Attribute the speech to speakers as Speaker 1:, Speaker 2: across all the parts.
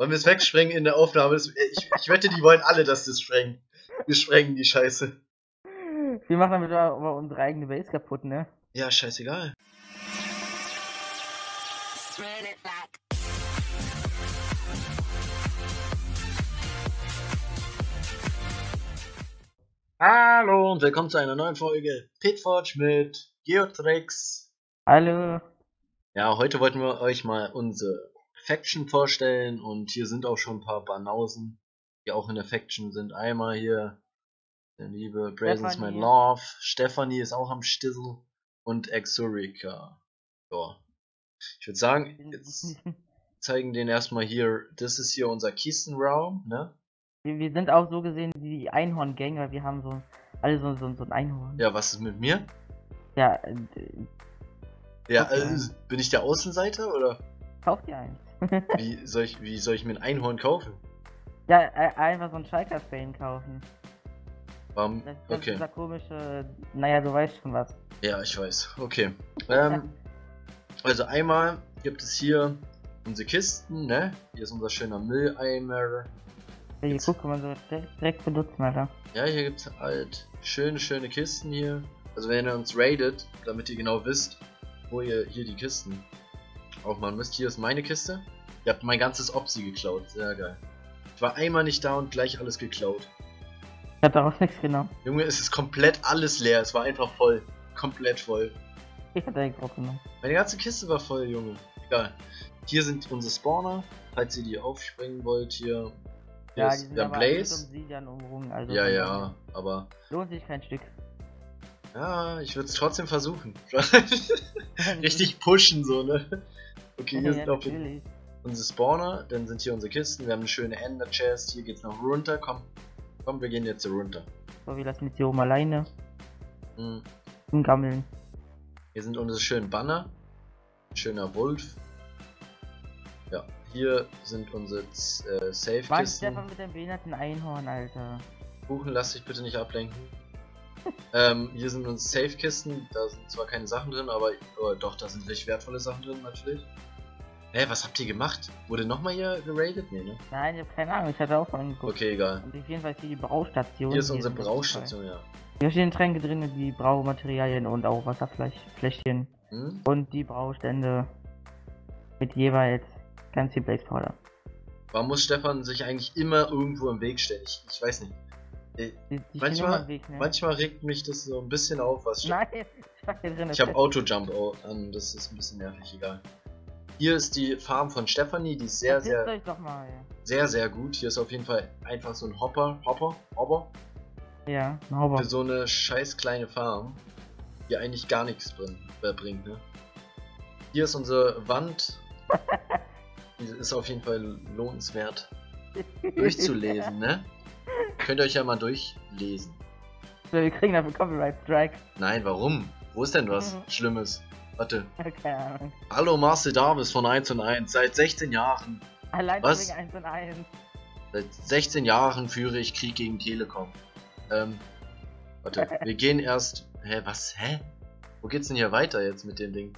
Speaker 1: Wollen wir es wegsprengen in der Aufnahme? Ich, ich wette, die wollen alle, dass wir es sprengen. Wir sprengen die Scheiße.
Speaker 2: Wir machen damit aber unsere eigene Base kaputt, ne?
Speaker 1: Ja, scheißegal. Hallo und willkommen zu einer neuen Folge Pitforge mit Geotrix.
Speaker 2: Hallo.
Speaker 1: Ja, heute wollten wir euch mal unsere Faction vorstellen und hier sind auch schon ein paar Banausen, die auch in der Faction sind. Einmal hier der liebe Brazen's My Love, Stephanie ist auch am Stissel und Exurica. Ja. Ich würde sagen, jetzt zeigen den erstmal hier, das ist hier unser Kistenraum, ne?
Speaker 2: Wir, wir, sind auch so gesehen die Einhorn-Gang, weil wir haben so alle so, so, so ein Einhorn.
Speaker 1: Ja, was ist mit mir?
Speaker 2: Ja, äh,
Speaker 1: ja, äh, bin ich der Außenseiter oder?
Speaker 2: Kauf dir eins.
Speaker 1: Wie, soll ich, wie soll ich mir ein Einhorn kaufen?
Speaker 2: Ja, äh, einfach so ein Schalker Spain kaufen.
Speaker 1: Warum?
Speaker 2: Das, das
Speaker 1: okay.
Speaker 2: Dieser komische, naja, du weißt schon was.
Speaker 1: Ja, ich weiß. Okay. Ähm, also einmal gibt es hier unsere Kisten, ne? Hier ist unser schöner Mülleimer.
Speaker 2: Ja, hier guck mal so direkt benutzen, Alter.
Speaker 1: Ja, hier gibt es halt schöne, schöne Kisten hier. Also wenn ihr uns raidet, damit ihr genau wisst, wo ihr hier die Kisten aufmachen müsst. Hier ist meine Kiste. Ihr habt mein ganzes Opsi geklaut. Sehr geil. Ich war einmal nicht da und gleich alles geklaut.
Speaker 2: Ich hab daraus nichts genommen.
Speaker 1: Junge, es ist komplett alles leer. Es war einfach voll. Komplett voll.
Speaker 2: Ich hab direkt drauf genommen.
Speaker 1: Meine ganze Kiste war voll, Junge. Egal. Hier sind unsere Spawner, falls ihr die aufspringen wollt. Hier, hier
Speaker 2: ja,
Speaker 1: ist der Blaze.
Speaker 2: Um also
Speaker 1: ja, ja, aber.
Speaker 2: Lohnt sich kein Stück.
Speaker 1: Ja, ich würde es trotzdem versuchen. Richtig pushen, so, ne? Okay, hier ja, sind auch unsere Spawner, dann sind hier unsere Kisten, wir haben eine schöne Ender Chest, hier geht's noch runter, komm. Komm, wir gehen jetzt runter.
Speaker 2: So, wir lassen jetzt hier oben alleine.
Speaker 1: Hm.
Speaker 2: Zum Gammeln.
Speaker 1: Hier sind unsere schönen Banner. Schöner Wolf. Ja, hier sind unsere äh, Safe-Kisten.
Speaker 2: Was Stefan mit dem behinderten Einhorn, Alter.
Speaker 1: Kuchen, lass dich bitte nicht ablenken. ähm, hier sind unsere Safe-Kisten. Da sind zwar keine Sachen drin, aber oh, doch, da sind richtig wertvolle Sachen drin, natürlich. Hä, was habt ihr gemacht? Wurde nochmal hier geradet? Nee, ne?
Speaker 2: Nein, ich hab keine Ahnung, ich hatte auch mal angeguckt.
Speaker 1: Okay, egal.
Speaker 2: Und auf jeden Fall ist hier die Braustation.
Speaker 1: Hier ist unsere Braustation, ja.
Speaker 2: Hier stehen Tränke drin, die Braumaterialien und auch Wasserfläschchen. Hm? Und die Braustände mit jeweils ganz viel Blaze Powder.
Speaker 1: Warum muss Stefan sich eigentlich immer irgendwo im Weg stellen? Ich, ich weiß nicht. Die, die manchmal, Weg, ne? manchmal regt mich das so ein bisschen auf, was
Speaker 2: Nein, ich,
Speaker 1: ich habe Auto-Jump an, das ist ein bisschen nervig, egal. Hier ist die Farm von Stefanie, die ist sehr, sehr, sehr, sehr gut. Hier ist auf jeden Fall einfach so ein Hopper, Hopper, Hopper.
Speaker 2: Ja, ein Hopper.
Speaker 1: Für so eine scheiß kleine Farm, die eigentlich gar nichts bringt, äh, bringt ne? Hier ist unsere Wand. die ist auf jeden Fall lohnenswert durchzulesen, ne? Könnt ihr euch ja mal durchlesen.
Speaker 2: Wir kriegen dafür Copyright Strike.
Speaker 1: Nein, warum? Wo ist denn was Schlimmes? Warte.
Speaker 2: Ahnung.
Speaker 1: Hallo Marcel Davis von 1 und 1. Seit 16 Jahren.
Speaker 2: Allein Was? wegen 1 und 1.
Speaker 1: Seit 16 Jahren führe ich Krieg gegen Telekom. Ähm. Warte, wir gehen erst. Hä, was? Hä? Wo geht's denn hier weiter jetzt mit dem Ding?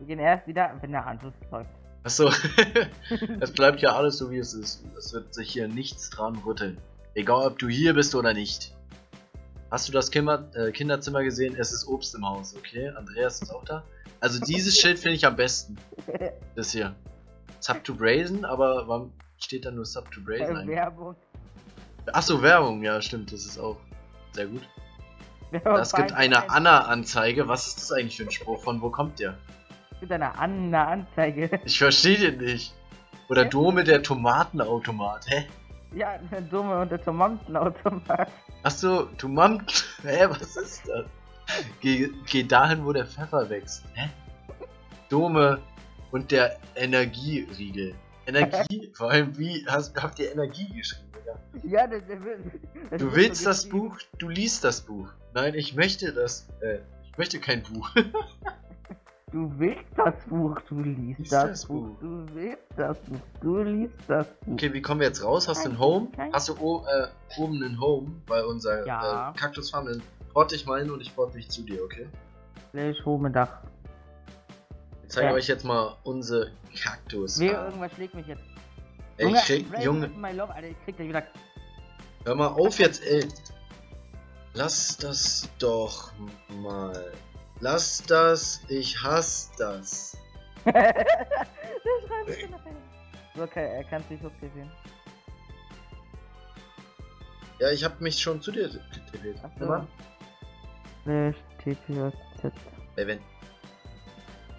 Speaker 2: Wir gehen erst wieder, wenn der Anschluss läuft.
Speaker 1: Achso. es bleibt ja alles so wie es ist. Es wird sich hier nichts dran rütteln. Egal ob du hier bist oder nicht. Hast du das Kinder äh, Kinderzimmer gesehen? Es ist Obst im Haus, okay? Andreas ist auch da. Also dieses Schild finde ich am besten. Das hier. Sub to Brazen, aber warum steht da nur Sub to Brazen
Speaker 2: eigentlich? Werbung.
Speaker 1: Achso, Werbung, ja stimmt, das ist auch sehr gut. Es gibt eine Anna-Anzeige. Was ist das eigentlich für ein Spruch? Von wo kommt der?
Speaker 2: Es gibt eine Anna-Anzeige.
Speaker 1: Ich verstehe den nicht. Oder Dome der Tomatenautomat, hä?
Speaker 2: Ja, Dome und der Tomatenautomat.
Speaker 1: Achso, Tomaten. Hä, was ist das? Geh, geh dahin, wo der Pfeffer wächst. Hä? Dome und der Energieriegel. Energie? Vor allem, wie hast, habt ihr Energie geschrieben?
Speaker 2: Ja, das, das,
Speaker 1: das Du willst das Buch, du liest das Buch. Nein, ich möchte das. Äh, ich möchte kein Buch.
Speaker 2: du willst das Buch, du liest Lies das, das Buch. Buch. Du willst das Buch, du liest das Buch.
Speaker 1: Okay, wie kommen wir jetzt raus? Hast du ein Home? Hast du oh, äh, oben ein Home bei unserer ja. äh, Kaktusfarm Port dich mal hin und ich port dich zu dir, okay?
Speaker 2: Ich hole Dach.
Speaker 1: Ich zeige ja. euch jetzt mal unsere Kaktus.
Speaker 2: Wer irgendwas schlägt mich jetzt.
Speaker 1: Ey, ich krieg, Junge. Love, Alter, ich krieg wieder. Hör mal auf jetzt, ey. Lass das doch mal. Lass das, ich hasse das. Der
Speaker 2: schreibt Okay, er kann sich hochtippen.
Speaker 1: Ja, ich hab mich schon zu dir getippt.
Speaker 2: Achso. TPZ.
Speaker 1: Evan.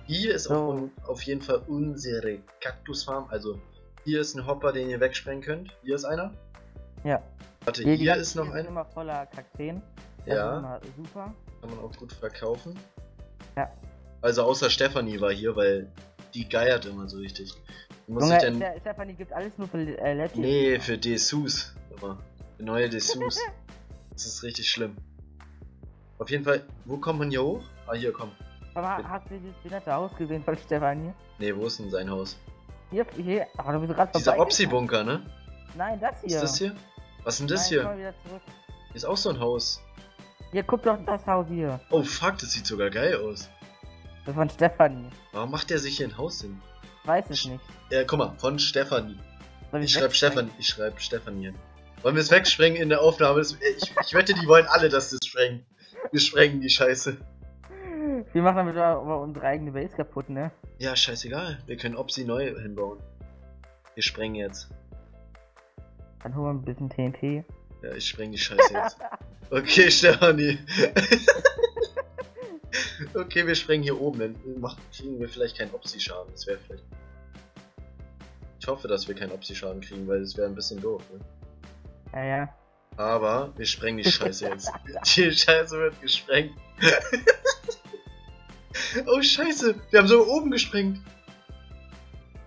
Speaker 1: Hier ist so. auf, auf, jeden Fall unsere Kaktusfarm. Also hier ist ein Hopper, den ihr wegsprengen könnt. Hier ist einer.
Speaker 2: Ja.
Speaker 1: Warte, hier, hier ist noch einer.
Speaker 2: immer voller Kakteen.
Speaker 1: Ja.
Speaker 2: super.
Speaker 1: Kann man auch gut verkaufen.
Speaker 2: Ja.
Speaker 1: Also außer Stefanie war hier, weil die geiert immer so richtig.
Speaker 2: Muss Junge, ich denn... Stefanie gibt alles nur für äh,
Speaker 1: Letty. Nee, für Dessous. Aber für neue Dessous. das ist richtig schlimm. Auf jeden Fall, wo kommt man hier hoch? Ah, hier, komm.
Speaker 2: Aber hast du dieses nette Haus gesehen von Stefanie?
Speaker 1: Nee, wo ist denn sein Haus?
Speaker 2: Hier, hier, aber du bist gerade
Speaker 1: Dieser Opsi-Bunker, ne?
Speaker 2: Nein, das hier.
Speaker 1: Ist das hier? Was ist denn das Nein, hier? Hier ist auch so ein Haus.
Speaker 2: Hier, guck doch das Haus hier.
Speaker 1: Oh fuck, das sieht sogar geil aus.
Speaker 2: Das ist von Stefanie.
Speaker 1: Warum macht der sich hier ein Haus hin?
Speaker 2: Weiß es nicht.
Speaker 1: Ja, guck mal, von Stefanie. Ich schreibe Stefan, ich schreibe Stefanie. Wollen wir es wegsprengen in der Aufnahme? Ich, ich wette, die wollen alle, dass das sprengen. Wir sprengen die Scheiße.
Speaker 2: Wir machen damit aber unsere eigene Base kaputt, ne?
Speaker 1: Ja, scheißegal. Wir können Opsi neu hinbauen. Wir sprengen jetzt.
Speaker 2: Dann holen wir ein bisschen TNT.
Speaker 1: Ja, ich spreng die Scheiße jetzt. Okay, Stefanie. okay, wir sprengen hier oben. Dann kriegen wir vielleicht keinen Opsi-Schaden. Das wäre vielleicht. Ich hoffe, dass wir keinen Opsi-Schaden kriegen, weil das wäre ein bisschen doof, ne?
Speaker 2: Ja, ja.
Speaker 1: Aber wir sprengen die Scheiße jetzt. die Scheiße wird gesprengt. oh Scheiße, wir haben so oben gesprengt.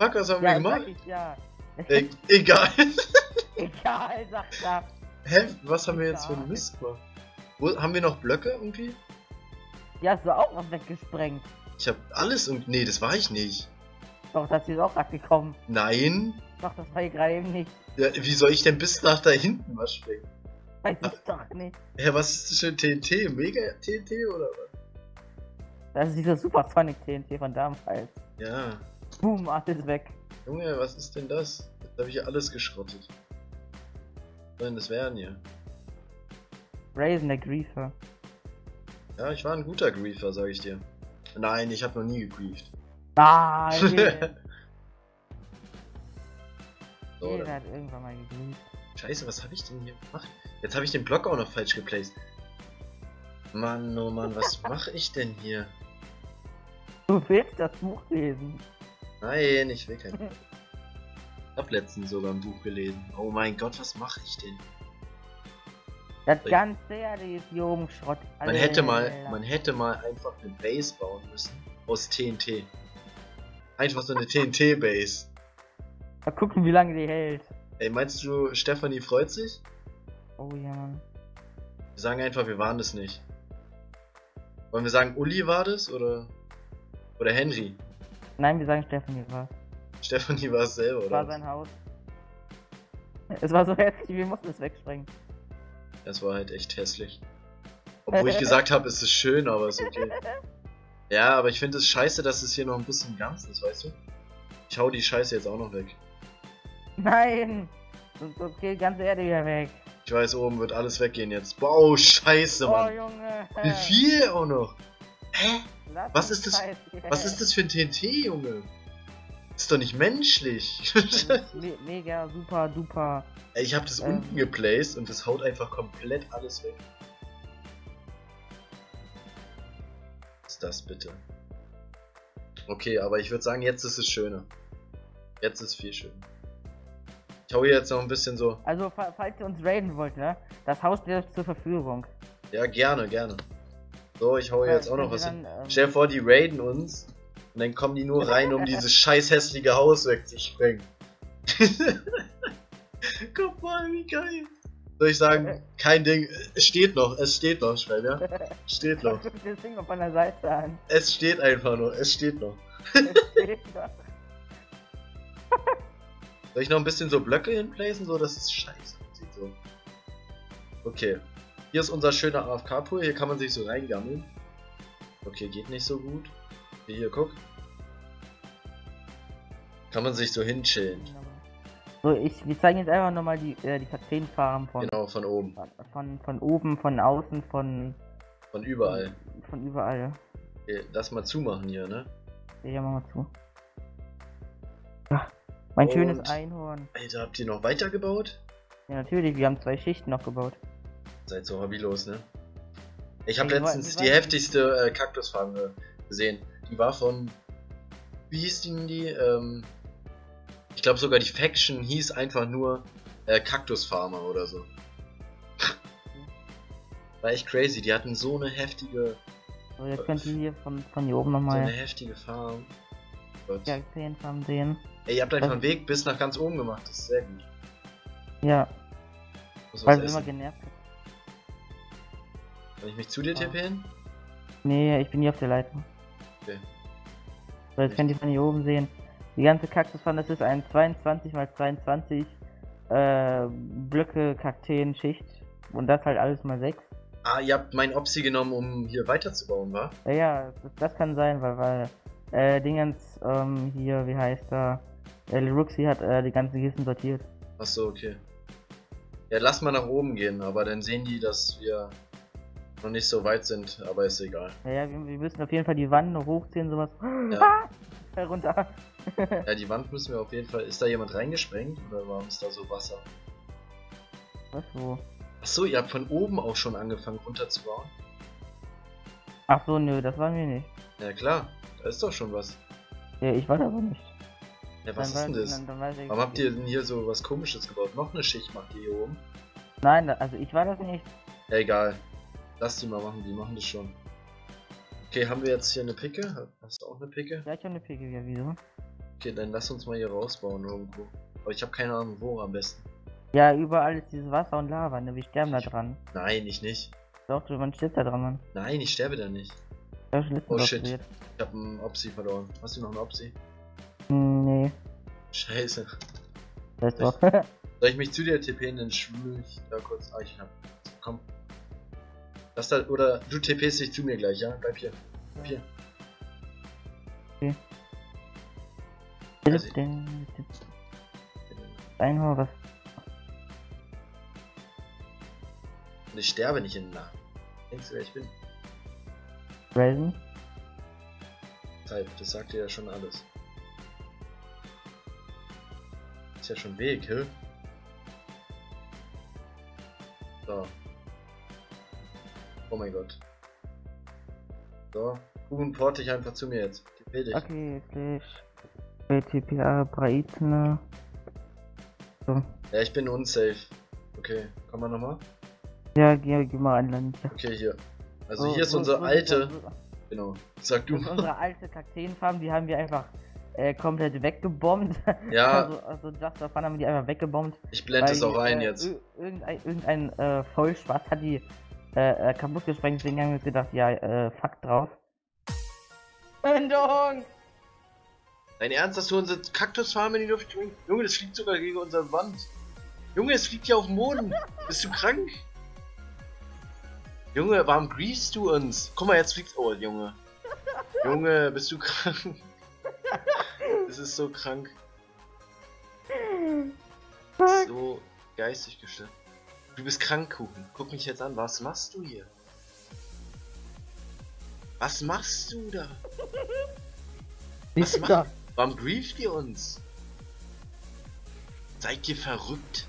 Speaker 1: Fuck, was haben ja, wir gemacht? Ich, ja. E egal.
Speaker 2: egal, sagt er.
Speaker 1: Hä? Was haben wir jetzt für einen Mist gemacht? Wo, haben wir noch Blöcke irgendwie?
Speaker 2: Ja, hast du auch was weggesprengt.
Speaker 1: Ich hab alles und. Nee, das war ich nicht.
Speaker 2: Doch, das ist auch abgekommen.
Speaker 1: Nein.
Speaker 2: Doch, das war ich gerade eben nicht.
Speaker 1: Ja, wie soll ich denn bis nach da hinten was springen?
Speaker 2: Weiß ich doch nicht.
Speaker 1: Ja, was ist das für ein TNT? Mega TNT oder was?
Speaker 2: Das ist dieser Supersonic TNT von damals.
Speaker 1: Ja.
Speaker 2: Boom, alles weg.
Speaker 1: Junge, was ist denn das? Jetzt habe ich ja alles geschrottet. Denn das werden hier?
Speaker 2: Raisin der Griefer.
Speaker 1: Ja, ich war ein guter Griefer, sag ich dir. Nein, ich habe noch nie gegrieft.
Speaker 2: Nein! so, Jeder hat irgendwann mal gegrieft.
Speaker 1: Scheiße, was habe ich denn hier gemacht? Jetzt habe ich den Block auch noch falsch geplaced. Mann, oh Mann, was mache ich denn hier?
Speaker 2: Du willst das Buch lesen.
Speaker 1: Nein, ich will kein Buch. Ich hab letztens sogar ein Buch gelesen. Oh mein Gott, was mache ich denn?
Speaker 2: Das ganze Erde ist hier oben Schrott.
Speaker 1: Man hätte mal, man hätte mal einfach eine Base bauen müssen. Aus TNT. Einfach so eine TNT-Base.
Speaker 2: Mal gucken, wie lange die hält.
Speaker 1: Ey, meinst du, Stefanie freut sich?
Speaker 2: Oh ja, Mann.
Speaker 1: Wir sagen einfach, wir waren es nicht. Wollen wir sagen, Uli war das oder oder Henry?
Speaker 2: Nein, wir sagen Stefanie war
Speaker 1: Stefanie war es selber, oder?
Speaker 2: Es war sein Haus. Es war so hässlich, wir mussten es wegsprengen.
Speaker 1: Es war halt echt hässlich. Obwohl ich gesagt habe, es ist schön, aber es ist okay. Ja, aber ich finde es scheiße, dass es hier noch ein bisschen ganz ist, weißt du? Ich hau die Scheiße jetzt auch noch weg.
Speaker 2: Nein! Sonst geht ganze Erde wieder weg.
Speaker 1: Ich weiß, oben wird alles weggehen jetzt. Wow, scheiße, oh, Mann.
Speaker 2: Oh, Junge.
Speaker 1: Wie viel auch noch? Hä? Lass was ist das? Was ist das für ein TNT, Junge? Ist doch nicht menschlich.
Speaker 2: me mega, super, duper.
Speaker 1: Ey, ich hab das ähm, unten geplaced und das haut einfach komplett alles weg. Was ist das bitte? Okay, aber ich würde sagen, jetzt ist es schöner. Jetzt ist es viel schöner. Ich hau hier jetzt noch ein bisschen so.
Speaker 2: Also, falls ihr uns raiden wollt, ne? Das Haus steht zur Verfügung.
Speaker 1: Ja, gerne, gerne. So, ich hau hier jetzt auch noch was dann, hin. Ähm... Stell dir vor, die raiden uns und dann kommen die nur rein, um dieses scheiß hässliche Haus wegzusprengen. Guck mal, wie geil. Soll ich sagen, kein Ding, es steht noch, es steht noch, Schwein, ja? Steht noch.
Speaker 2: das Ding von der Seite an.
Speaker 1: Es steht einfach nur, es steht noch. Es steht noch. Soll ich noch ein bisschen so Blöcke hinplacen, so dass es scheiße aussieht, so. Okay. Hier ist unser schöner AFK-Pool, hier kann man sich so reingammeln. Okay, geht nicht so gut. Hier, guck. Kann man sich so hinchillen.
Speaker 2: So, ich, wir zeigen jetzt einfach nochmal die, äh, die Kakteenfarben von.
Speaker 1: Genau, von oben.
Speaker 2: Von, von oben, von außen, von.
Speaker 1: Von überall.
Speaker 2: Von überall.
Speaker 1: Okay, das mal zumachen hier, ne?
Speaker 2: Ja, mach mal zu. Ja, mein Und, schönes Einhorn.
Speaker 1: Alter, habt ihr noch weitergebaut?
Speaker 2: Ja, natürlich, wir haben zwei Schichten noch gebaut.
Speaker 1: Seid so hobbylos, ne? Ich habe letztens die heftigste äh, Kaktusfarbe gesehen. Die war von. Wie hieß die denn die? Ähm, ich glaube sogar die Faction hieß einfach nur äh, Kaktusfarmer oder so. War echt crazy, die hatten so eine heftige.
Speaker 2: So, jetzt könnt ihr hier von, von hier oben nochmal.
Speaker 1: So eine heftige Farm.
Speaker 2: Ja, Farm sehen.
Speaker 1: Ey, ihr habt einfach einen Weg bis nach ganz oben gemacht, das ist sehr gut.
Speaker 2: Ja. Weil es immer genervt hat.
Speaker 1: Kann ich mich zu dir ah. tippen?
Speaker 2: Nee, ich bin hier auf der Leitung.
Speaker 1: Okay.
Speaker 2: So, jetzt könnt ihr von hier oben sehen. Die ganze Kaktusfarm, das ist ein 22 x 22 äh, Blöcke Kakteen-Schicht. Und das halt alles mal 6.
Speaker 1: Ah, ihr habt mein Opsi genommen, um hier weiterzubauen, wa?
Speaker 2: Ja, das, das kann sein, weil, weil äh, Dingens, ähm, hier, wie heißt er? Äh, Ruxi hat äh, die ganzen Kisten sortiert.
Speaker 1: Achso, okay. Ja, lass mal nach oben gehen, aber dann sehen die, dass wir noch nicht so weit sind, aber ist egal.
Speaker 2: Ja, ja wir, wir müssen auf jeden Fall die Wand noch hochziehen, sowas. Ja. Ah! Herunter.
Speaker 1: ja, die Wand müssen wir auf jeden Fall. Ist da jemand reingesprengt oder warum ist da so Wasser?
Speaker 2: Was wo?
Speaker 1: Achso, ihr habt von oben auch schon angefangen runterzubauen?
Speaker 2: Ach so, nö, das waren wir nicht.
Speaker 1: Ja klar, da ist doch schon was.
Speaker 2: Ja, ich weiß aber nicht.
Speaker 1: Ja, was dann ist denn das? Dann, dann Warum habt ihr denn hier so was komisches gebaut? Noch eine Schicht macht ihr hier oben?
Speaker 2: Nein, also ich war das nicht.
Speaker 1: Ja, egal. Lass die mal machen, die machen das schon. Okay, haben wir jetzt hier eine Picke? Hast du auch eine Picke?
Speaker 2: Ja, ich habe eine Picke, ja, wieso?
Speaker 1: Okay, dann lass uns mal hier rausbauen irgendwo. Aber ich habe keine Ahnung, wo am besten.
Speaker 2: Ja, überall ist dieses Wasser und Lava, ne? Wir sterben ich, da dran.
Speaker 1: Nein, ich nicht.
Speaker 2: Doch, du, man stirbt da dran, Mann.
Speaker 1: Nein, ich sterbe da nicht. oh shit, ich hab einen Opsi verloren. Hast du noch einen Opsi?
Speaker 2: Nee.
Speaker 1: Scheiße.
Speaker 2: Das
Speaker 1: soll, ich, soll ich mich zu dir tippen, dann schwimme ich da kurz. Ah, ich hab. Komm. Lass da, oder du TPst dich zu mir gleich, ja? Bleib hier. Bleib hier.
Speaker 2: Einhorn, was?
Speaker 1: Und ich sterbe nicht in nah. Denkst du, wer ich bin?
Speaker 2: Raven?
Speaker 1: Zeit, das sagt dir ja schon alles. Ist ja schon Weg, hä? So. Oh mein Gott. So, Kuchen porte ich einfach zu mir jetzt.
Speaker 2: TP dich. Okay, gleich. BTPA Breitner.
Speaker 1: So. Ja, ich bin unsafe. Okay, komm mal nochmal.
Speaker 2: Ja, geh, geh mal an Land.
Speaker 1: Okay, hier. Also oh, hier ist unsere alte. Genau. Sag du
Speaker 2: mal. Unsere alte Kakteenfarm, die haben wir einfach äh, komplett weggebombt.
Speaker 1: Ja.
Speaker 2: also, also Just for Fun haben die einfach weggebombt.
Speaker 1: Ich blende es auch ein äh, jetzt.
Speaker 2: Irgendein, irgendein äh, Vollspaß hat die äh, äh, kaputt gesprengt, deswegen haben wir uns gedacht, ja, äh, fuck drauf. Wendung!
Speaker 1: Dein Ernst, dass du unsere Kaktusfarm in die Luft springst? Junge, das fliegt sogar gegen unsere Wand. Junge, es fliegt ja auf den Boden. Bist du krank? Junge, warum griefst du uns? Guck mal, jetzt fliegt... Oh, Junge. Junge, bist du krank? Das ist so krank. So geistig gestört. Du bist krank, Kuchen. Guck mich jetzt an. Was machst du hier? Was machst du da? Was macht... Warum grieft ihr uns? Seid ihr verrückt?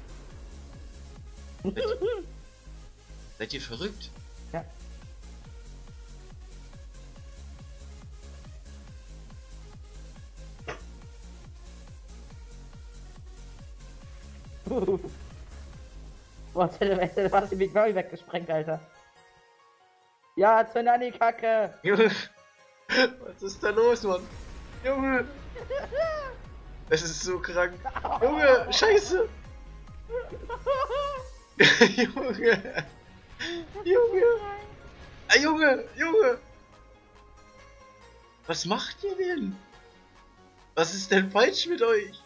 Speaker 1: Seid ihr, Seid ihr verrückt?
Speaker 2: Ja. Boah, hätte fast die Big Murray weggesprengt, Alter. Ja, zünd an die Kacke!
Speaker 1: Junge! Was ist da los, Mann? Junge! Es ist so krank. Junge, scheiße! Junge! Junge! Ah, Junge! Junge! Was macht ihr denn? Was ist denn falsch mit euch?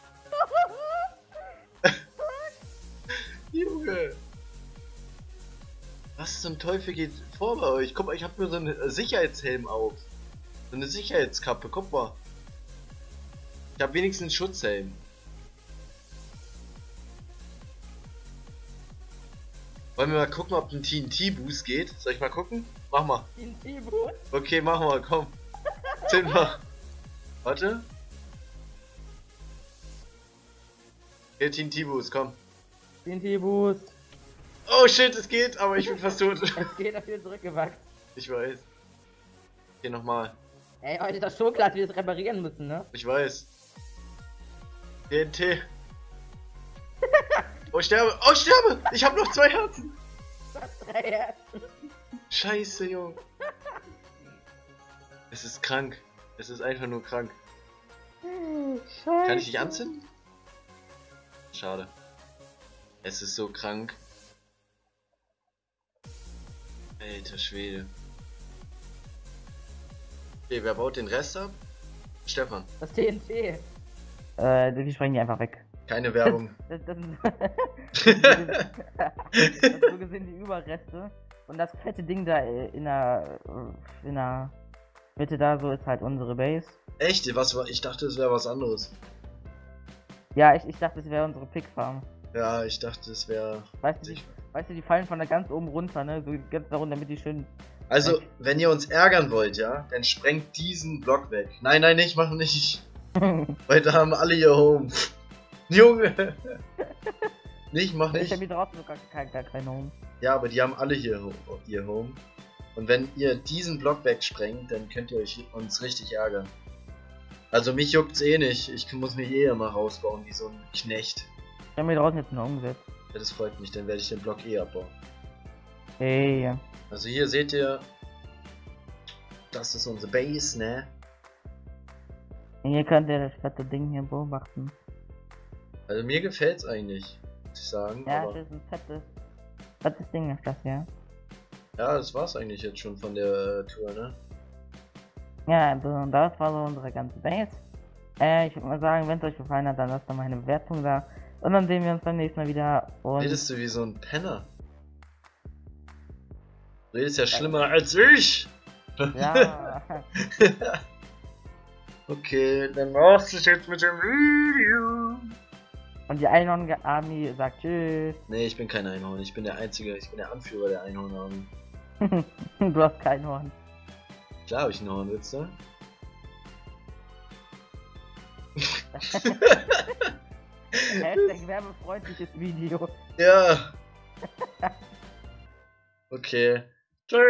Speaker 1: Junge! Was zum Teufel geht vor bei euch? Guck mal, ich hab mir so einen Sicherheitshelm auf. So eine Sicherheitskappe, guck mal habe wenigstens Schutzhelm. Wollen wir mal gucken, ob ein TNT-Boost geht? Soll ich mal gucken? Mach mal.
Speaker 2: TNT-Boost?
Speaker 1: Okay, mach mal, komm. Zünd mal. Warte. Hier, TNT-Boost, komm.
Speaker 2: TNT-Boost.
Speaker 1: Oh shit, es geht, aber ich bin fast tot.
Speaker 2: es geht, dafür zurückgewachsen.
Speaker 1: Ich weiß. Hier nochmal.
Speaker 2: Ey, heute ist das schon klar, dass wir es reparieren müssen, ne?
Speaker 1: Ich weiß. TNT. oh, ich sterbe. Oh, ich sterbe. Ich habe noch zwei Herzen.
Speaker 2: drei Herzen.
Speaker 1: Scheiße, Junge. Es ist krank. Es ist einfach nur krank.
Speaker 2: Scheiße.
Speaker 1: Kann ich dich anzünden? Schade. Es ist so krank. Alter Schwede. Okay, wer baut den Rest ab? Stefan.
Speaker 2: Das TNT. Äh, die sprengen die einfach weg.
Speaker 1: Keine Werbung.
Speaker 2: das, das, sind, das so gesehen die Überreste. Und das fette Ding da in der, in der Mitte da so ist halt unsere Base.
Speaker 1: Echt? Was war? Ich dachte, es wäre was anderes.
Speaker 2: Ja, ich, ich dachte, es wäre unsere Pickfarm.
Speaker 1: Ja, ich dachte, es wäre.
Speaker 2: Weißt du, die, weißt du, die fallen von da ganz oben runter, ne? So ganz da runter, damit die schön.
Speaker 1: Also, wenn ihr uns ärgern wollt, ja, dann sprengt diesen Block weg. Nein, nein, nicht, mach nicht. Weil da haben alle ihr Home. Junge! nicht, mach nicht.
Speaker 2: Ich hab hier draußen sogar kein, gar kein Home.
Speaker 1: Ja, aber die haben alle hier ihr Home. Und wenn ihr diesen Block wegsprengt, dann könnt ihr euch uns richtig ärgern. Also mich juckt's eh nicht. Ich muss mich eh immer rausbauen wie so ein Knecht.
Speaker 2: Ich hab mir draußen jetzt noch umgesetzt.
Speaker 1: Ja, das freut mich, dann werde ich den Block eh abbauen.
Speaker 2: Hey.
Speaker 1: Also hier seht ihr, das ist unsere Base, ne?
Speaker 2: Hier könnt ihr das fette Ding hier beobachten.
Speaker 1: Also mir gefällt's eigentlich, muss ich sagen.
Speaker 2: Ja, das ist ein fettes, fettes Ding ist das, ja.
Speaker 1: Ja, das war's eigentlich jetzt schon von der Tour, ne?
Speaker 2: Ja, also das war so unsere ganze Base. Äh, ich würde mal sagen, wenn es euch gefallen hat, dann lasst doch mal eine Bewertung da. Und dann sehen wir uns beim nächsten Mal wieder. Und
Speaker 1: Redest du wie so ein Penner? Du redest ja schlimmer als ich!
Speaker 2: Ja.
Speaker 1: okay, dann war's es jetzt mit dem Video.
Speaker 2: Und die Einhorn-Army sagt Tschüss.
Speaker 1: Nee, ich bin kein Einhorn. Ich bin der Einzige, ich bin der Anführer der Einhorn-Army.
Speaker 2: du hast kein Horn.
Speaker 1: Klar habe ich ein Horn, willst du?
Speaker 2: Hashtag werbefreundliches Video.
Speaker 1: Ja. Okay. Tschüss.